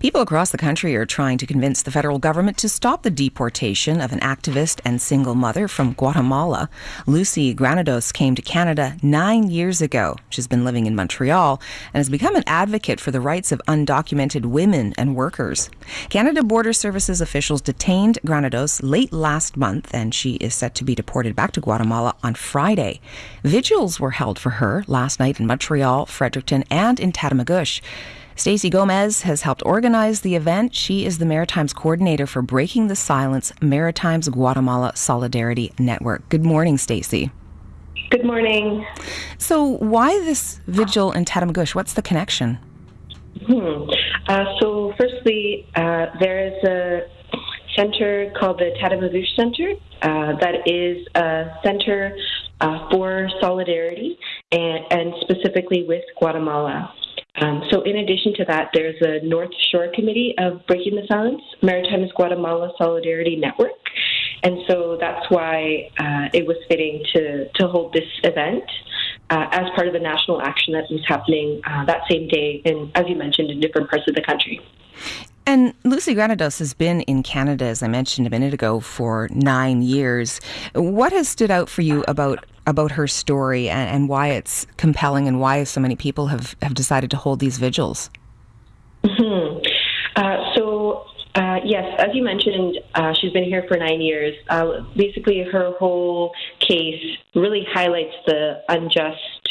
People across the country are trying to convince the federal government to stop the deportation of an activist and single mother from Guatemala. Lucy Granados came to Canada nine years ago. She's been living in Montreal and has become an advocate for the rights of undocumented women and workers. Canada Border Services officials detained Granados late last month, and she is set to be deported back to Guatemala on Friday. Vigils were held for her last night in Montreal, Fredericton, and in Tatamagouche. Stacey Gomez has helped organize the event. She is the Maritimes coordinator for Breaking the Silence Maritimes Guatemala Solidarity Network. Good morning, Stacey. Good morning. So, why this vigil in Tatamagouche? What's the connection? Hmm. Uh, so, firstly, uh, there is a center called the Tatamagouche Center uh, that is a center uh, for solidarity and, and specifically with Guatemala. Um, so, in addition to that, there's a North Shore Committee of Breaking the Silence, Maritimes Guatemala Solidarity Network. And so that's why uh, it was fitting to, to hold this event uh, as part of the national action that was happening uh, that same day, and as you mentioned, in different parts of the country. And Lucy Granados has been in Canada, as I mentioned a minute ago, for nine years. What has stood out for you about about her story and, and why it's compelling and why so many people have, have decided to hold these vigils? Mm-hmm. Uh, so, uh, yes, as you mentioned, uh, she's been here for nine years. Uh, basically, her whole case really highlights the unjust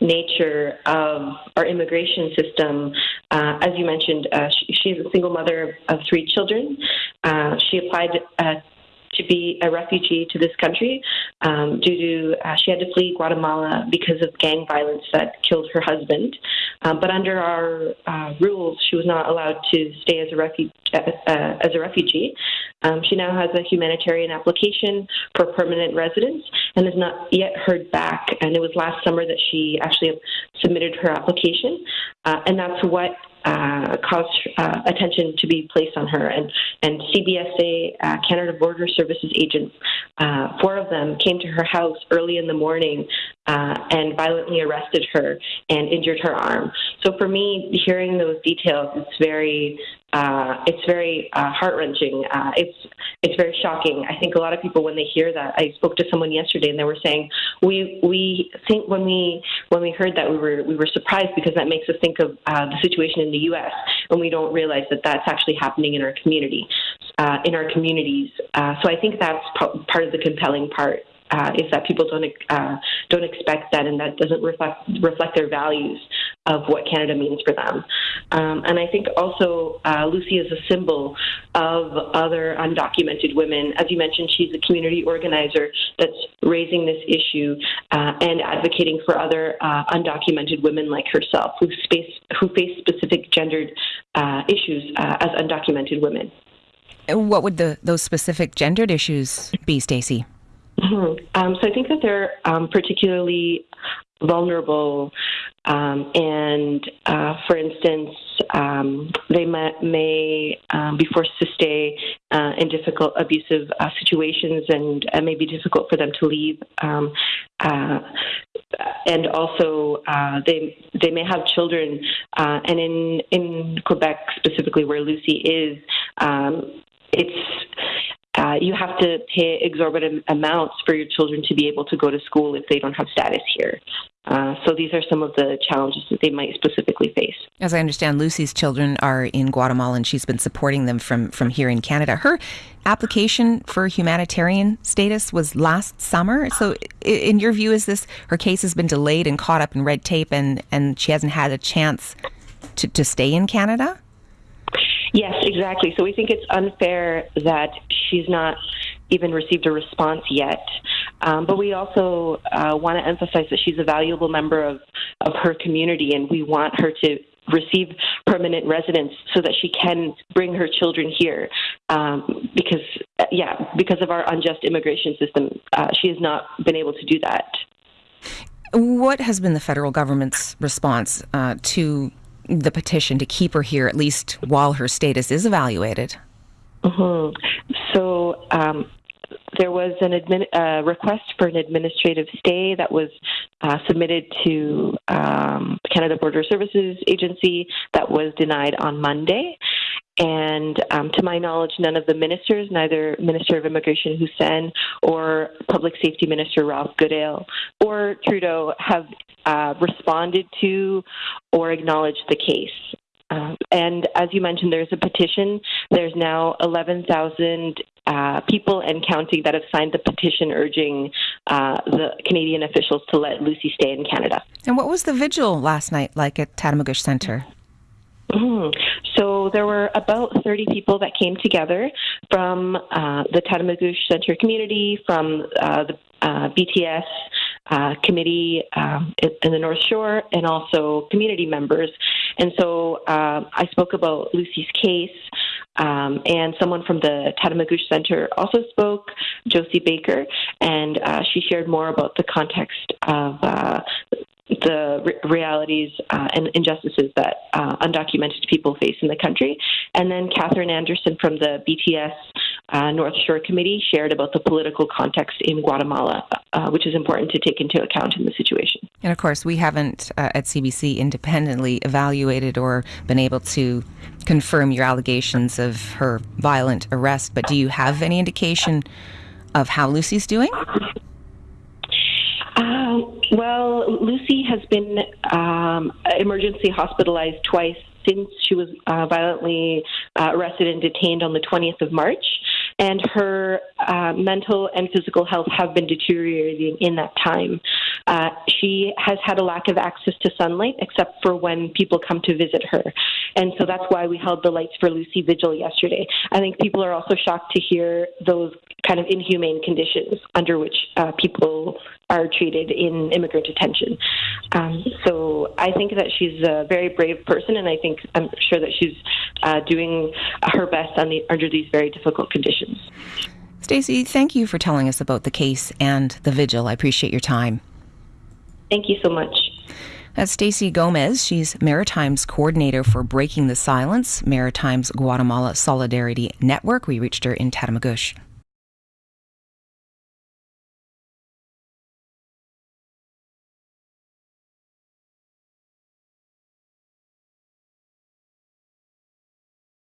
nature of our immigration system. Uh, as you mentioned, uh, she, she's a single mother of three children. Uh, she applied uh, to be a refugee to this country um, due to uh, she had to flee Guatemala because of gang violence that killed her husband. Um, but under our uh, rules, she was not allowed to stay as a, refu- uh, uh, as a refugee. Um, she now has a humanitarian application for permanent residence and has not yet heard back. And it was last summer that she actually submitted her application. Uh, and that's what uh, caused uh, attention to be placed on her. And, and CBSA, uh, Canada Border Services agents, uh, four of them came to her house early in the morning uh, and violently arrested her and injured her arm. So for me, hearing those details, it's very uh, it's very heart wrenching. It's it's very shocking. I think a lot of people when they hear that. I spoke to someone yesterday and they were saying we we think when we when we heard that we were we were surprised because that makes us think of the situation in the U.S. and we don't realize that that's actually happening in our community, uh, in our communities. Uh, so I think that's part of the compelling part uh, is that people don't uh, don't expect that, and that doesn't reflect reflect their values of what Canada means for them. Um, and I think also uh, Lucy is a symbol of other undocumented women. As you mentioned, she's a community organizer that's raising this issue uh, and advocating for other uh, undocumented women like herself who face who face specific gendered uh, issues as undocumented women. What would the those specific gendered issues be, Stacey? Mm-hmm. Um, so I think that they're um, particularly vulnerable, um, and uh, for instance, um, they may, may um, be forced to stay uh, in difficult, abusive uh, situations, and it may be difficult for them to leave. Um, uh, and also, uh, they they may have children, uh, and in in Quebec specifically, where Lucy is, it's uh, you have to pay exorbitant amounts for your children to be able to go to school if they don't have status here. Uh, so these are some of the challenges that they might specifically face. As I understand, Lucy's children are in Guatemala, and she's been supporting them from from here in Canada. Her application for humanitarian status was last summer. So, in your view, is this her case has been delayed and caught up in red tape, and and she hasn't had a chance to to stay in Canada? Yes, exactly. So we think it's unfair that she's not even received a response yet. Um, but we also uh, want to emphasize that she's a valuable member of, of her community, and we want her to receive permanent residence so that she can bring her children here. Um, because, uh, yeah, because of our unjust immigration system, uh, she has not been able to do that. What has been the federal government's response uh, to the petition to keep her here at least while her status is evaluated? Mm-hmm. So um, there was an admin, uh, request for an administrative stay that was uh, submitted to um, Canada Border Services Agency that was denied on Monday. and um, to my knowledge, none of the ministers, neither Minister of Immigration Hussen or Public Safety Minister Ralph Goodale or Trudeau, have uh, responded to or acknowledged the case. Uh, and as you mentioned, there's a petition. There's now 11,000 uh, people and counting that have signed the petition urging uh, the Canadian officials to let Lucy stay in Canada. And what was the vigil last night like at Tatamagouche Centre? Mm-hmm. So there were about 30 people that came together from uh, the Tatamagouche Centre community, from uh, the uh, BTS uh, committee um, in the North Shore, and also community members. And so uh, I spoke about Lucy's case. Um, and someone from the Tatamagouche Center also spoke, Josie Baker, and uh, she shared more about the context of uh, the re- realities uh, and injustices that uh, undocumented people face in the country. And then Catherine Anderson from the BTS uh, North Shore Committee shared about the political context in Guatemala, uh, which is important to take into account in the situation. And of course, we haven't uh, at CBC independently evaluated or been able to confirm your allegations of her violent arrest, but do you have any indication of how Lucy's doing? Um, well, Lucy has been um, emergency hospitalized twice since she was uh, violently uh, arrested and detained on the 20th of March and her uh, mental and physical health have been deteriorating in that time. Uh, she has had a lack of access to sunlight except for when people come to visit her. And so that's why we held the Lights for Lucy vigil yesterday. I think people are also shocked to hear those kind of inhumane conditions under which uh, people are treated in immigrant detention. Um, so I think that she's a very brave person, and I think I'm sure that she's uh, doing her best the, under these very difficult conditions. Stacey, thank you for telling us about the case and the vigil. I appreciate your time. Thank you so much. That's Stacey Gomez. She's Maritime's coordinator for Breaking the Silence, Maritime's Guatemala Solidarity Network. We reached her in Tatamagouche.